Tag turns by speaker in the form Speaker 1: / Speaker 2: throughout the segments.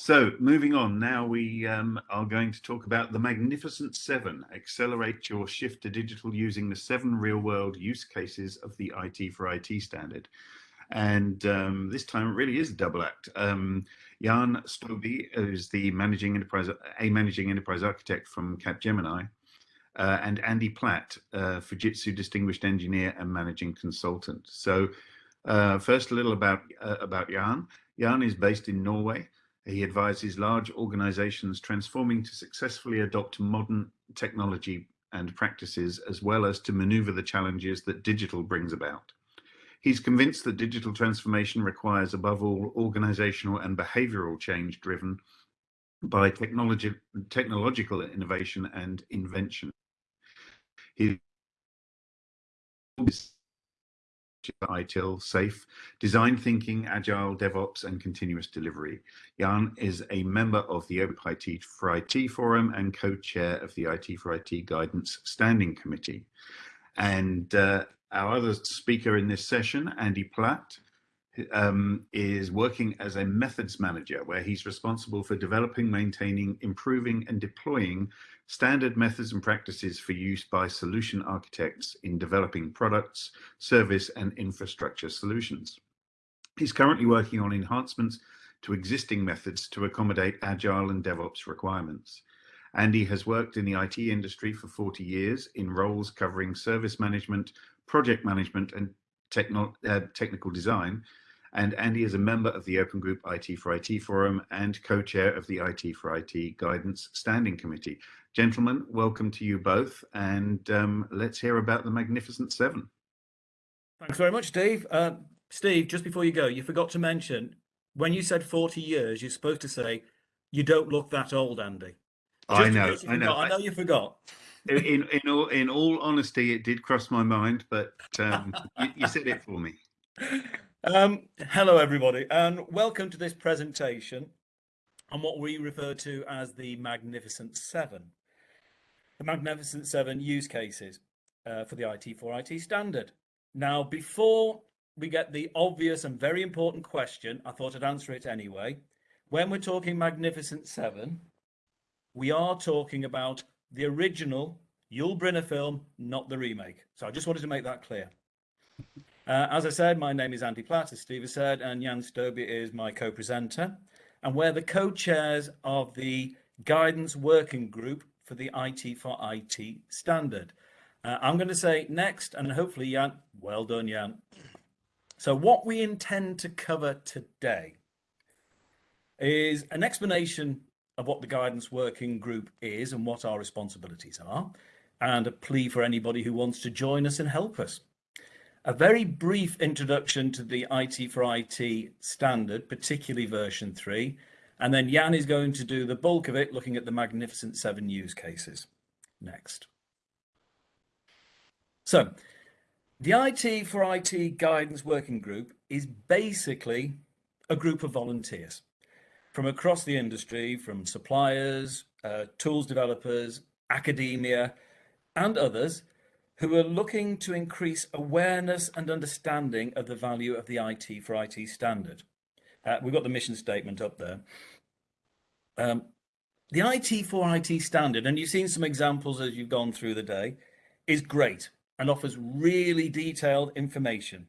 Speaker 1: So moving on, now we um, are going to talk about the Magnificent Seven. Accelerate your shift to digital using the seven real world use cases of the IT for IT standard. And um, this time it really is a double act. Um, Jan Stobbe is the managing enterprise, a managing enterprise architect from Capgemini, uh, and Andy Platt, uh, Fujitsu distinguished engineer and managing consultant. So uh, first, a little about uh, about Jan. Jan is based in Norway. He advises large organizations transforming to successfully adopt modern technology and practices, as well as to maneuver the challenges that digital brings about. He's convinced that digital transformation requires, above all, organizational and behavioral change driven by technology, technological innovation and invention. ITIL, SAFE, design thinking, agile, DevOps, and continuous delivery. Jan is a member of the IT for IT Forum and co-chair of the IT for IT Guidance Standing Committee. And uh, our other speaker in this session, Andy Platt, um, is working as a methods manager, where he's responsible for developing, maintaining, improving, and deploying standard methods and practices for use by solution architects in developing products, service, and infrastructure solutions. He's currently working on enhancements to existing methods to accommodate agile and DevOps requirements. Andy has worked in the IT industry for 40 years in roles covering service management, project management, and techno uh, technical design, and Andy is a member of the Open Group IT for IT Forum and co-chair of the IT for IT Guidance Standing Committee. Gentlemen, welcome to you both, and um, let's hear about the Magnificent Seven.
Speaker 2: Thanks very much, Steve. Uh, Steve, just before you go, you forgot to mention, when you said 40 years, you're supposed to say, you don't look that old, Andy.
Speaker 1: Just I know, I know.
Speaker 2: I know you forgot.
Speaker 1: in, in, all, in all honesty, it did cross my mind, but um, you, you said it for me.
Speaker 2: Um, hello, everybody, and welcome to this presentation on what we refer to as the Magnificent Seven. The Magnificent Seven use cases uh, for the IT4IT standard. Now, before we get the obvious and very important question, I thought I'd answer it anyway. When we're talking Magnificent Seven, we are talking about the original Yul Brynner film, not the remake. So I just wanted to make that clear. Uh, as I said, my name is Andy Platt, as Steve has said, and Jan Stobbe is my co-presenter. And we're the co-chairs of the Guidance Working Group for the IT for IT standard. Uh, I'm going to say next, and hopefully Jan, well done Jan. So what we intend to cover today is an explanation of what the Guidance Working Group is and what our responsibilities are, and a plea for anybody who wants to join us and help us a very brief introduction to the IT for IT standard, particularly version 3, and then Jan is going to do the bulk of it, looking at the Magnificent 7 use cases. Next. So, the IT for IT Guidance Working Group is basically a group of volunteers from across the industry, from suppliers, uh, tools developers, academia, and others who are looking to increase awareness and understanding of the value of the IT for IT standard. Uh, we've got the mission statement up there. Um, the IT for IT standard, and you've seen some examples as you've gone through the day, is great and offers really detailed information.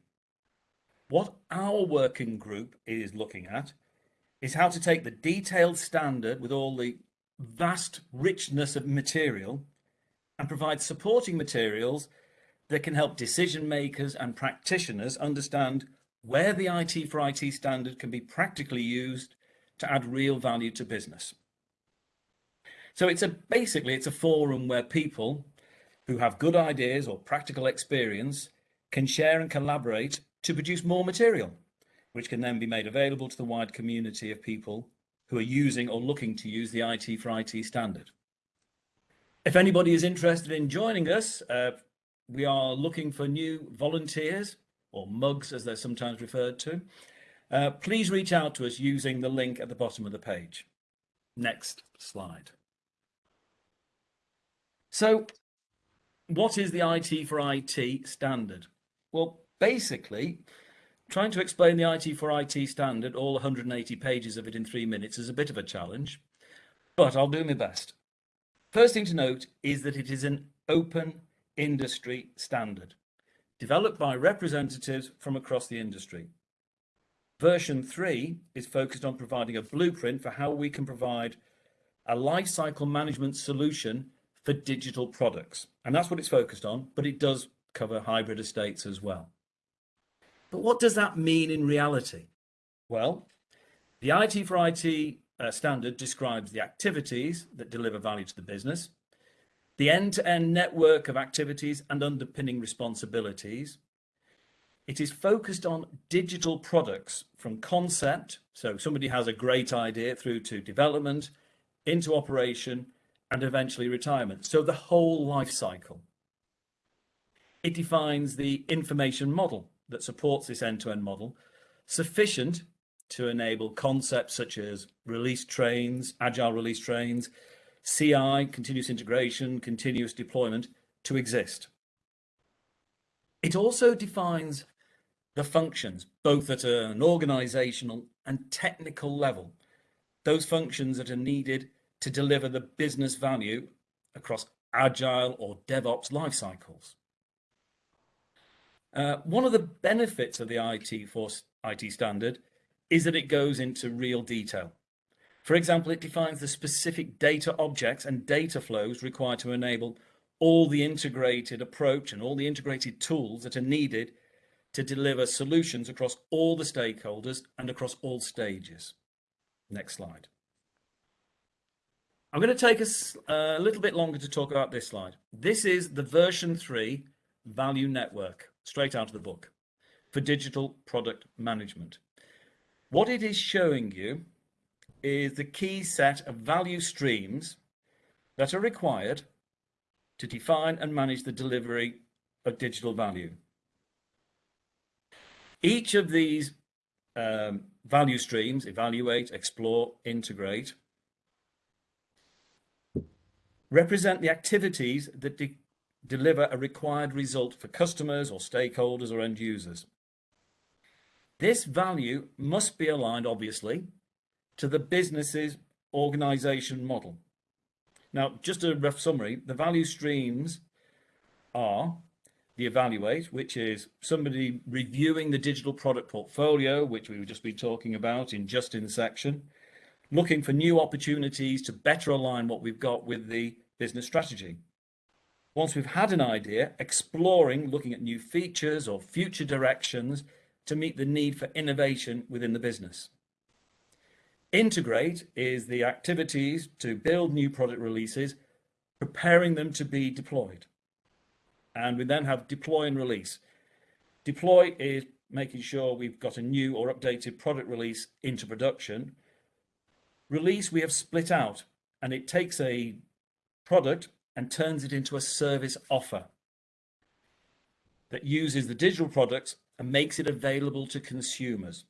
Speaker 2: What our working group is looking at is how to take the detailed standard with all the vast richness of material and provide supporting materials that can help decision makers and practitioners understand where the IT for IT standard can be practically used to add real value to business. So it's a basically it's a forum where people who have good ideas or practical experience can share and collaborate to produce more material, which can then be made available to the wide community of people who are using or looking to use the IT for IT standard. If anybody is interested in joining us, uh, we are looking for new volunteers or mugs as they're sometimes referred to. Uh, please reach out to us using the link at the bottom of the page. Next slide. So what is the IT for IT standard? Well, basically, trying to explain the IT for IT standard, all 180 pages of it in three minutes, is a bit of a challenge, but I'll do my best. First thing to note is that it is an open industry standard developed by representatives from across the industry. Version 3 is focused on providing a blueprint for how we can provide a lifecycle management solution for digital products. And that's what it's focused on, but it does cover hybrid estates as well. But what does that mean in reality? Well, the IT for IT uh, standard describes the activities that deliver value to the business, the end-to-end network of activities and underpinning responsibilities. It is focused on digital products from concept, so somebody has a great idea through to development, into operation, and eventually retirement. So the whole life cycle. It defines the information model that supports this end-to-end -end model, sufficient to enable concepts such as release trains, agile release trains, CI, continuous integration, continuous deployment, to exist. It also defines the functions, both at an organizational and technical level, those functions that are needed to deliver the business value across agile or DevOps life cycles. Uh, one of the benefits of the IT for IT standard is that it goes into real detail. For example, it defines the specific data objects and data flows required to enable all the integrated approach and all the integrated tools that are needed to deliver solutions across all the stakeholders and across all stages. Next slide. I'm going to take us uh, a little bit longer to talk about this slide. This is the version 3 value network, straight out of the book, for digital product management. What it is showing you is the key set of value streams that are required to define and manage the delivery of digital value. Each of these um, value streams, evaluate, explore, integrate, represent the activities that de deliver a required result for customers or stakeholders or end users. This value must be aligned, obviously, to the business's organization model. Now, just a rough summary, the value streams are the evaluate, which is somebody reviewing the digital product portfolio, which we've just been talking about in Justin's section, looking for new opportunities to better align what we've got with the business strategy. Once we've had an idea, exploring, looking at new features or future directions to meet the need for innovation within the business. Integrate is the activities to build new product releases, preparing them to be deployed. And we then have deploy and release. Deploy is making sure we've got a new or updated product release into production. Release we have split out and it takes a product and turns it into a service offer that uses the digital products and makes it available to consumers.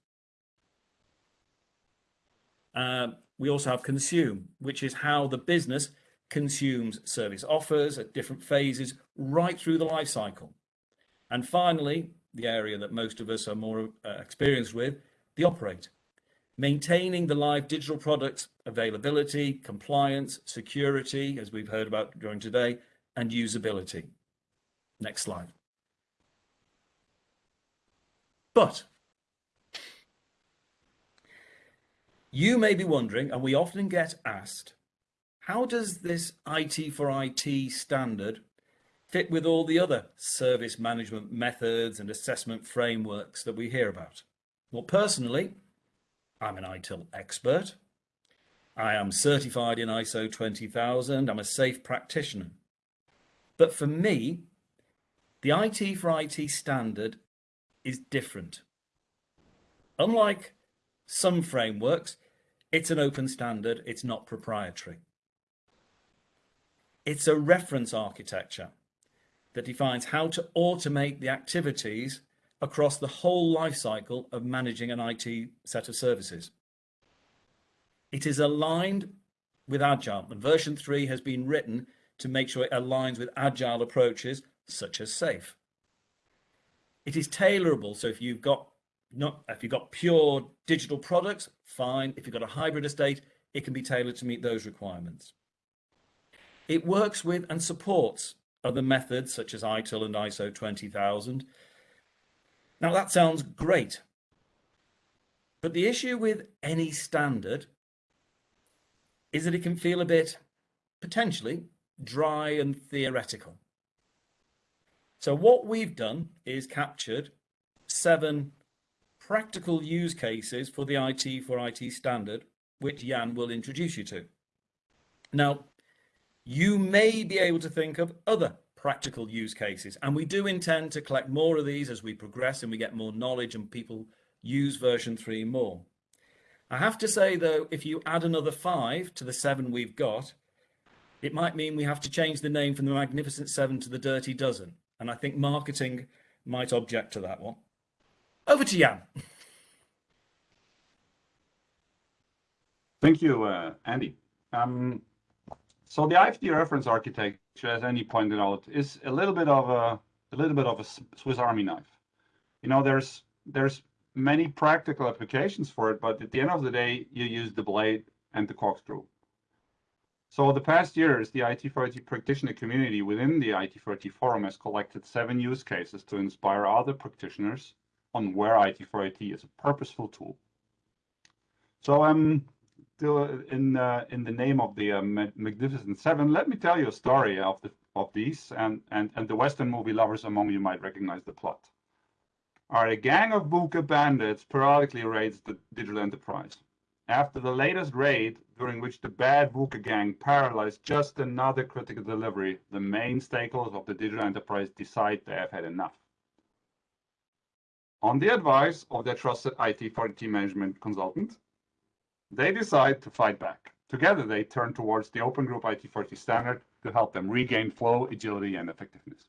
Speaker 2: Uh, we also have consume, which is how the business consumes service offers at different phases right through the life cycle. And finally, the area that most of us are more uh, experienced with, the operate. Maintaining the live digital products availability, compliance, security, as we've heard about during today, and usability. Next slide. But You may be wondering, and we often get asked, how does this IT for IT standard fit with all the other service management methods and assessment frameworks that we hear about? Well, personally, I'm an ITIL expert. I am certified in ISO 20000. I'm a SAFe practitioner. But for me, the IT for IT standard is different. Unlike some frameworks, it's an open standard, it's not proprietary. It's a reference architecture that defines how to automate the activities across the whole life cycle of managing an IT set of services. It is aligned with Agile, and version 3 has been written to make sure it aligns with Agile approaches such as SAFe. It is tailorable, so if you've got not if you've got pure digital products, fine. If you've got a hybrid estate, it can be tailored to meet those requirements. It works with and supports other methods such as ITIL and ISO 20000. Now that sounds great. But the issue with any standard is that it can feel a bit potentially dry and theoretical. So what we've done is captured seven practical use cases for the IT for IT standard, which Jan will introduce you to. Now, you may be able to think of other practical use cases, and we do intend to collect more of these as we progress and we get more knowledge and people use version 3 more. I have to say though, if you add another five to the seven we've got, it might mean we have to change the name from the Magnificent Seven to the Dirty Dozen. And I think marketing might object to that one. Over to Jan.
Speaker 3: Thank you, uh, Andy. Um, so the IFD reference architecture, as Andy pointed out, is a little bit of a, a little bit of a Swiss Army knife. You know, there's there's many practical applications for it, but at the end of the day, you use the blade and the corkscrew. So the past years, the IT4IT practitioner community within the IT4IT forum has collected seven use cases to inspire other practitioners on where IT4IT is a purposeful tool. So um, in uh, in the name of the uh, Magnificent Seven, let me tell you a story of the of these, and and and the Western movie lovers among you might recognize the plot. Right, a gang of VUCA bandits periodically raids the digital enterprise. After the latest raid, during which the bad VUCA gang paralyzed just another critical delivery, the main stakeholders of the digital enterprise decide they have had enough. On the advice of their trusted IT4IT management consultant, they decide to fight back. Together, they turn towards the Open Group IT4IT standard to help them regain flow, agility, and effectiveness.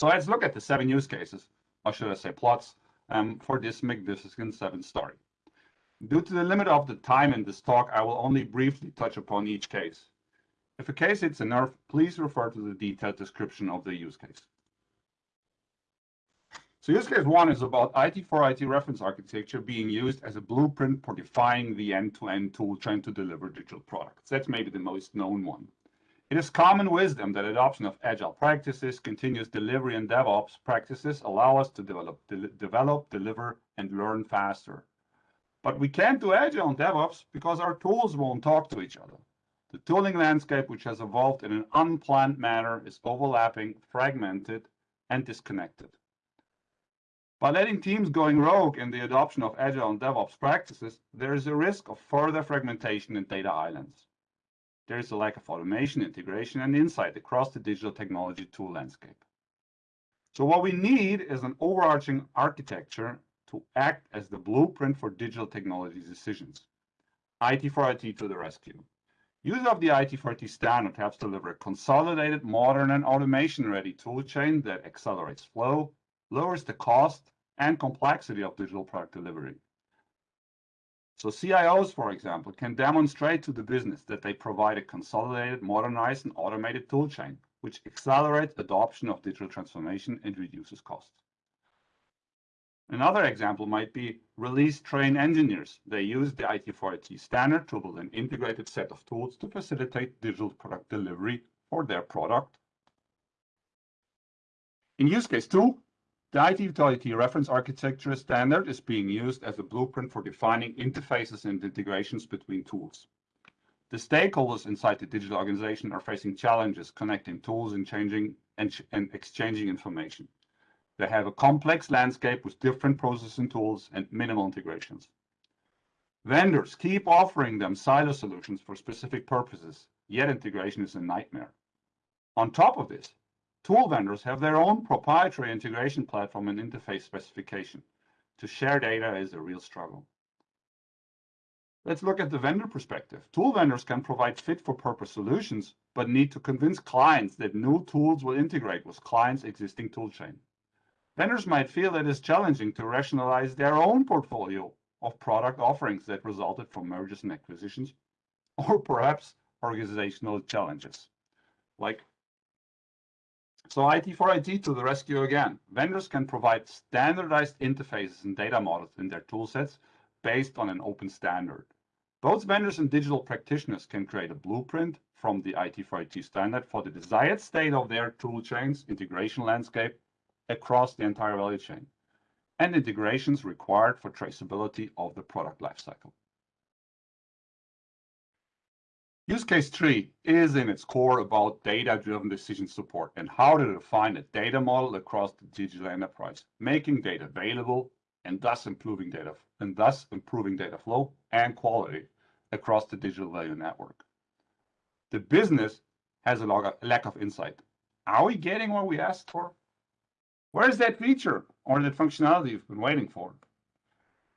Speaker 3: So let's look at the seven use cases, or should I say plots, um, for this magnificent seven story. Due to the limit of the time in this talk, I will only briefly touch upon each case. If a case hits a nerve, please refer to the detailed description of the use case. So use case one is about IT for IT reference architecture being used as a blueprint for defining the end-to-end -end tool chain to deliver digital products. That's maybe the most known one. It is common wisdom that adoption of agile practices, continuous delivery, and DevOps practices allow us to develop, de develop, deliver, and learn faster. But we can't do Agile and DevOps because our tools won't talk to each other. The tooling landscape, which has evolved in an unplanned manner, is overlapping, fragmented, and disconnected. By letting teams going rogue in the adoption of Agile and DevOps practices, there is a risk of further fragmentation and data islands. There is a lack of automation, integration, and insight across the digital technology tool landscape. So what we need is an overarching architecture to act as the blueprint for digital technology decisions. IT4IT to the rescue. Use of the IT4IT standard helps deliver a consolidated, modern, and automation-ready toolchain that accelerates flow, lowers the cost and complexity of digital product delivery. So CIOs, for example, can demonstrate to the business that they provide a consolidated, modernized, and automated toolchain, which accelerates adoption of digital transformation and reduces costs. Another example might be release train engineers. They use the IT4IT standard to build an integrated set of tools to facilitate digital product delivery for their product. In use case two, the IT4IT reference architecture standard is being used as a blueprint for defining interfaces and integrations between tools. The stakeholders inside the digital organization are facing challenges connecting tools and changing and, and exchanging information. They have a complex landscape with different processing tools and minimal integrations. Vendors keep offering them silo solutions for specific purposes, yet integration is a nightmare. On top of this, tool vendors have their own proprietary integration platform and interface specification. To share data is a real struggle. Let's look at the vendor perspective. Tool vendors can provide fit-for-purpose solutions, but need to convince clients that new tools will integrate with clients' existing toolchain. Vendors might feel it is challenging to rationalize their own portfolio of product offerings that resulted from mergers and acquisitions, or perhaps organizational challenges, like So IT for IT to the rescue again. Vendors can provide standardized interfaces and data models in their toolsets based on an open standard. Both vendors and digital practitioners can create a blueprint from the IT for IT standard for the desired state of their tool chains, integration landscape across the entire value chain, and integrations required for traceability of the product lifecycle. Use case three is in its core about data-driven decision support and how to define a data model across the digital enterprise, making data available and thus improving data and thus improving data flow and quality across the digital value network. The business has a lack of insight. Are we getting what we asked for? Where is that feature or that functionality you've been waiting for?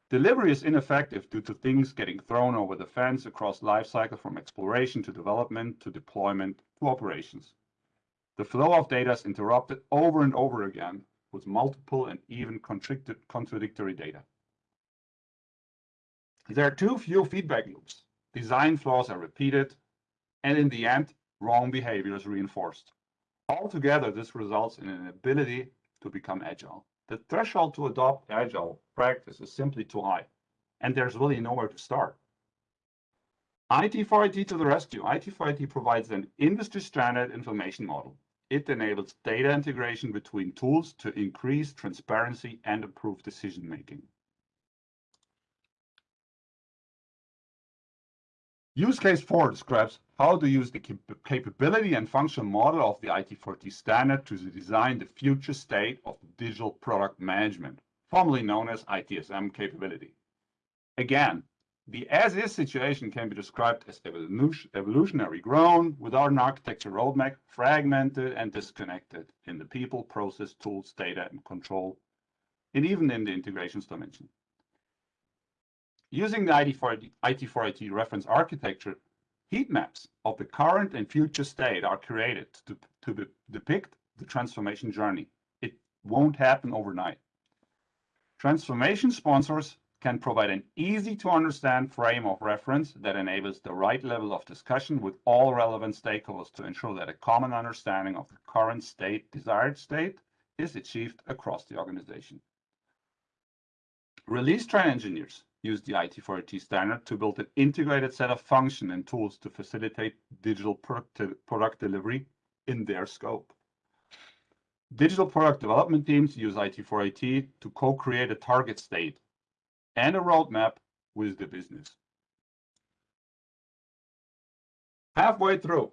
Speaker 3: Delivery is ineffective due to things getting thrown over the fence across lifecycle from exploration to development to deployment to operations. The flow of data is interrupted over and over again with multiple and even contradictory data. There are too few feedback loops. Design flaws are repeated, and in the end, wrong behavior is reinforced. Altogether, this results in an ability to become agile. The threshold to adopt agile practice is simply too high, and there's really nowhere to start. IT for IT to the rescue. IT for IT provides an industry standard information model. It enables data integration between tools to increase transparency and improve decision making. Use case four describes how to use the capability and function model of the IT4IT standard to design the future state of digital product management, formerly known as ITSM capability. Again, the as-is situation can be described as evolutionary grown without an architecture roadmap, fragmented and disconnected in the people, process, tools, data, and control, and even in the integrations dimension. Using the IT4IT reference architecture, heat maps of the current and future state are created to, to depict the transformation journey. It won't happen overnight. Transformation sponsors can provide an easy to understand frame of reference that enables the right level of discussion with all relevant stakeholders to ensure that a common understanding of the current state, desired state, is achieved across the organization. Release train engineers use the IT4IT standard to build an integrated set of functions and tools to facilitate digital product, product delivery in their scope. Digital product development teams use IT4IT to co-create a target state and a roadmap with the business. Halfway through,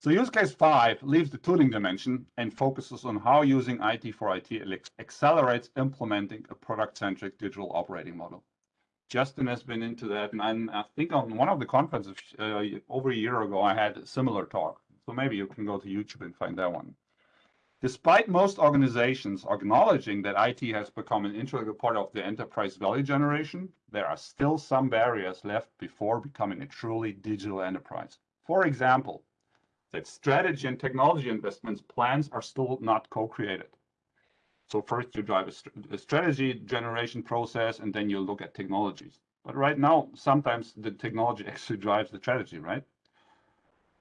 Speaker 3: so use case five leaves the tooling dimension and focuses on how using IT for IT accelerates implementing a product-centric digital operating model. Justin has been into that, and I'm, i think on one of the conferences uh, over a year ago, I had a similar talk. So maybe you can go to YouTube and find that one. Despite most organizations acknowledging that IT has become an integral part of the enterprise value generation, there are still some barriers left before becoming a truly digital enterprise. For example, that strategy and technology investments plans are still not co-created. So first you drive a, a, strategy generation process and then you look at technologies. But right now, sometimes the technology actually drives the strategy, right?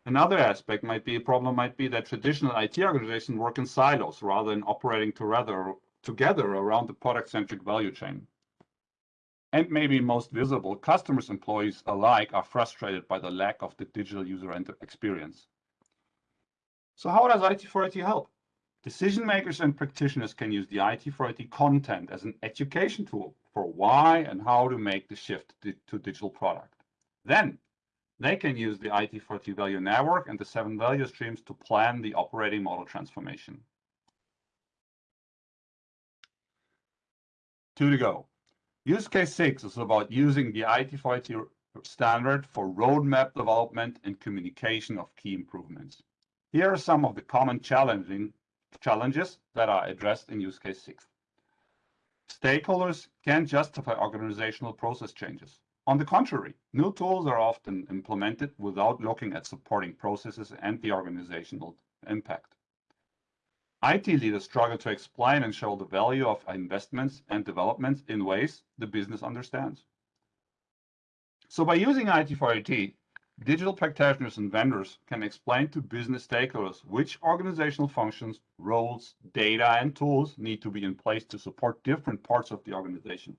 Speaker 3: Another aspect might be a problem might be that traditional IT organizations work in silos rather than operating together, together around the product-centric value chain. And maybe most visible, customers, employees alike are frustrated by the lack of the digital user experience. So how does IT4IT help? Decision makers and practitioners can use the IT4IT content as an education tool for why and how to make the shift to digital product. Then they can use the IT4IT value network and the seven value streams to plan the operating model transformation. Two to go. Use case six is about using the IT4IT standard for roadmap development and communication of key improvements. Here are some of the common challenges that are addressed in use case six. Stakeholders can justify organizational process changes. On the contrary, new tools are often implemented without looking at supporting processes and the organizational impact. IT leaders struggle to explain and show the value of investments and developments in ways the business understands. So by using IT for IT, digital practitioners and vendors can explain to business stakeholders which organizational functions, roles, data, and tools need to be in place to support different parts of the organization.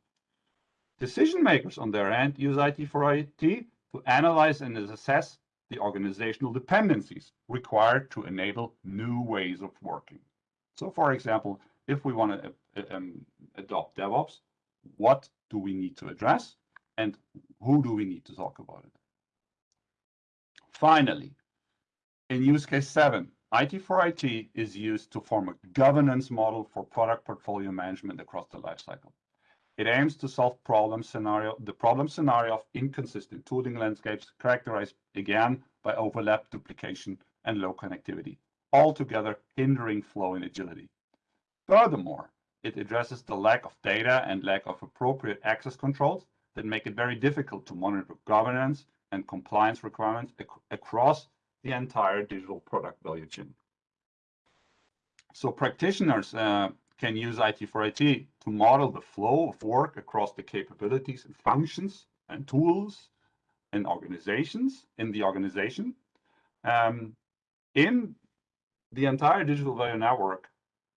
Speaker 3: Decision makers on their end use IT for IT to analyze and assess the organizational dependencies required to enable new ways of working. So for example, if we want to uh, um, adopt DevOps, what do we need to address and who do we need to talk about it? Finally, in use case seven, IT for IT is used to form a governance model for product portfolio management across the lifecycle. It aims to solve problem scenario, the problem scenario of inconsistent tooling landscapes characterized again by overlap, duplication, and low connectivity, altogether hindering flow and agility. Furthermore, it addresses the lack of data and lack of appropriate access controls that make it very difficult to monitor governance and compliance requirements ac across the entire digital product value chain. So practitioners uh, can use IT for IT to model the flow of work across the capabilities and functions and tools and organizations in the organization um, in the entire digital value network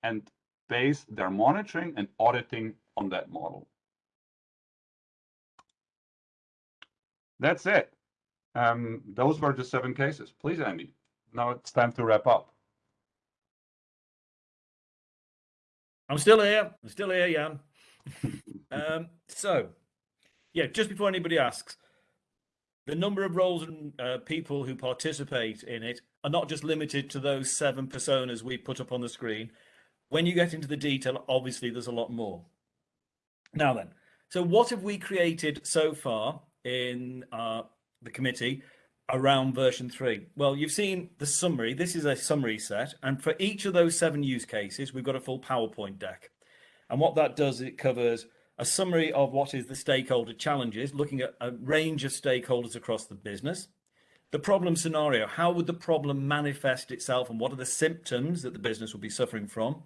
Speaker 3: and base their monitoring and auditing on that model. That's it. Um, those were the seven cases. Please, Andy. Now it's time to wrap up.
Speaker 2: I'm still here. I'm still here, Jan. um, so, yeah, just before anybody asks, the number of roles and uh, people who participate in it are not just limited to those seven personas we put up on the screen. When you get into the detail, obviously there's a lot more. Now then, so what have we created so far in uh, the committee around version 3? Well, you've seen the summary. This is a summary set. And for each of those seven use cases, we've got a full PowerPoint deck. And what that does is it covers a summary of what is the stakeholder challenges, looking at a range of stakeholders across the business. The problem scenario, how would the problem manifest itself and what are the symptoms that the business will be suffering from?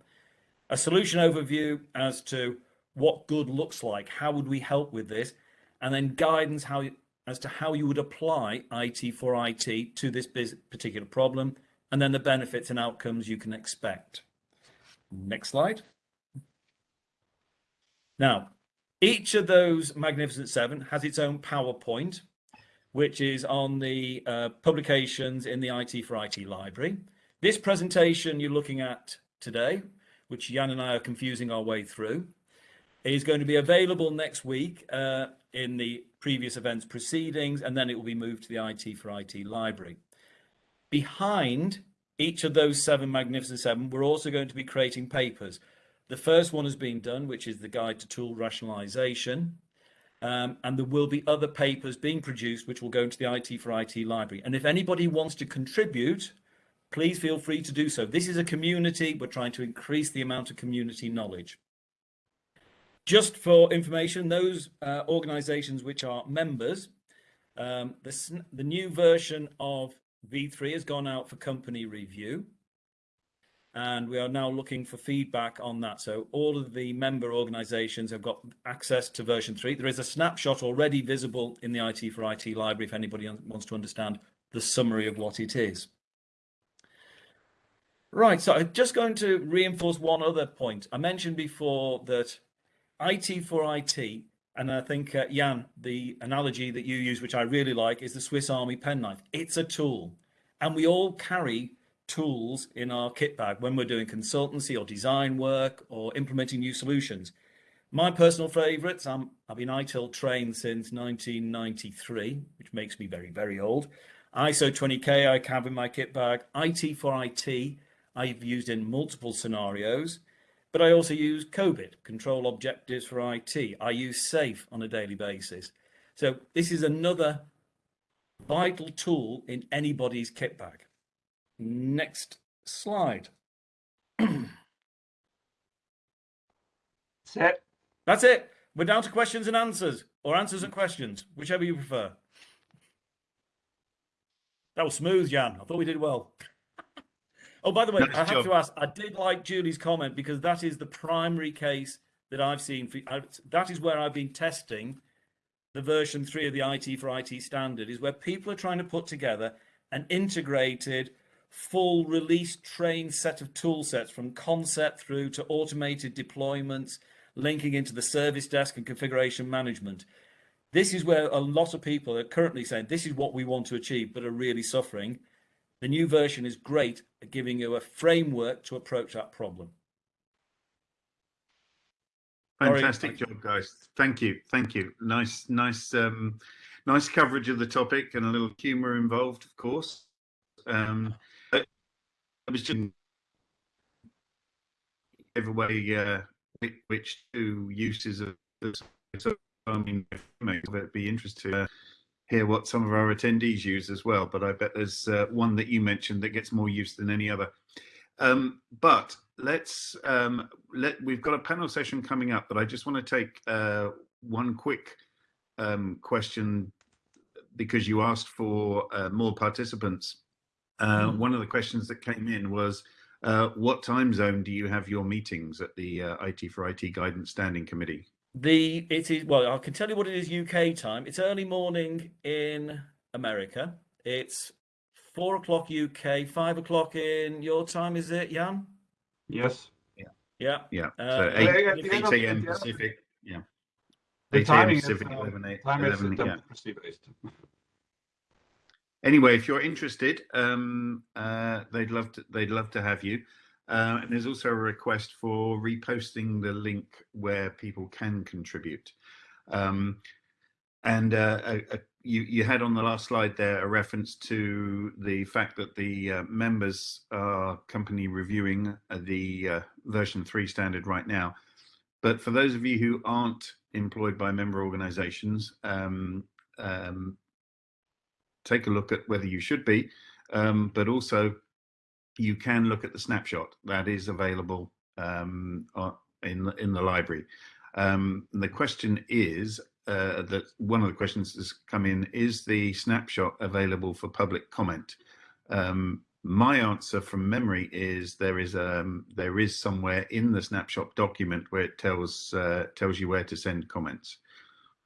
Speaker 2: A solution overview as to what good looks like, how would we help with this? And then guidance how as to how you would apply IT for IT to this particular problem, and then the benefits and outcomes you can expect. Next slide. Now, each of those Magnificent Seven has its own PowerPoint, which is on the uh, publications in the IT for IT library. This presentation you're looking at today, which Jan and I are confusing our way through, is going to be available next week uh, in the previous events proceedings, and then it will be moved to the IT for IT library. Behind each of those seven Magnificent Seven, we're also going to be creating papers. The first one has been done, which is the Guide to Tool Rationalization. Um, and there will be other papers being produced, which will go into the IT for IT library. And if anybody wants to contribute, please feel free to do so. This is a community. We're trying to increase the amount of community knowledge. Just for information, those uh, organizations which are members, um, the, the new version of V3 has gone out for company review. And we are now looking for feedback on that. So all of the member organizations have got access to version 3. There is a snapshot already visible in the IT for IT library if anybody wants to understand the summary of what it is. Right, so I'm just going to reinforce one other point. I mentioned before that IT for IT, and I think, uh, Jan, the analogy that you use, which I really like, is the Swiss Army penknife. It's a tool, and we all carry tools in our kit bag when we're doing consultancy or design work or implementing new solutions. My personal favorites, I'm, I've been ITIL trained since 1993, which makes me very, very old. ISO 20K I have in my kit bag. IT for IT, I've used in multiple scenarios. But I also use COBIT, control objectives for IT. I use SAFe on a daily basis. So this is another vital tool in anybody's kit bag. Next slide.
Speaker 3: That's it.
Speaker 2: That's it. We're down to questions and answers, or answers and questions, whichever you prefer. That was smooth, Jan. I thought we did well. Oh, by the way, I have job. to ask. I did like Julie's comment because that is the primary case that I've seen. For, that is where I've been testing the version three of the IT for IT standard is where people are trying to put together an integrated, full release trained set of tool sets from concept through to automated deployments, linking into the service desk and configuration management. This is where a lot of people are currently saying this is what we want to achieve, but are really suffering. The new version is great at giving you a framework to approach that problem.
Speaker 1: Fantastic job, guys. Thank you. Thank you. Nice, nice, um, nice coverage of the topic and a little humour involved, of course. Um, I was just give away uh, which- two uses of this. So, I mean, it'd be interesting uh, hear what some of our attendees use as well. But I bet there's uh, one that you mentioned that gets more use than any other. Um, but let's um, let we've got a panel session coming up, but I just want to take uh, one quick um, question because you asked for uh, more participants. Uh,
Speaker 2: Mm.
Speaker 1: One of the questions that came in was, uh, "What time zone do you have your meetings at the uh, IT for IT Guidance Standing Committee?"
Speaker 2: The it is well, I can tell you what it is UK time. It's early morning in America. It's four o'clock UK, five o'clock in your time, is it, Jan?
Speaker 3: Yes.
Speaker 2: Yeah.
Speaker 1: Yeah,
Speaker 2: Uh,
Speaker 1: so eight,
Speaker 3: at
Speaker 1: 8 a.m.
Speaker 3: the end of-
Speaker 1: Pacific. Yeah,
Speaker 3: The
Speaker 1: 8 a.m.
Speaker 3: timing is,
Speaker 1: Pacific,
Speaker 3: uh,
Speaker 1: 11 a-
Speaker 3: Time is
Speaker 1: yeah.
Speaker 3: democracy based.
Speaker 1: anyway, if you're interested, um, uh, they'd love to. They'd love to have you. Uh, and there's also a request for reposting the link where people can contribute. Um, and uh, a, a, you, you had on the last slide there a reference to the fact that the uh, members are company reviewing uh, the uh, version three standard right now. But for those of you who aren't employed by member organizations, um, um, take a look at whether you should be, um, but also you can look at the snapshot that is available um, in the, in the library. Um, the question is uh, that one of the questions that's come in is the snapshot available for public comment? Um, my answer from memory is there is um, there is somewhere in the snapshot document where it tells uh, tells you where to send comments.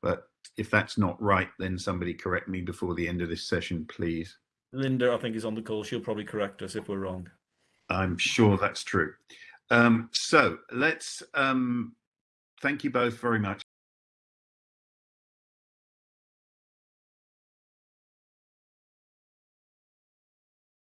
Speaker 1: But if that's not right, then somebody correct me before the end of this session, please.
Speaker 2: Linda, I think, is on the call. She'll probably correct us if we're wrong.
Speaker 1: I'm sure that's true. Um, so let's um, thank you both very much.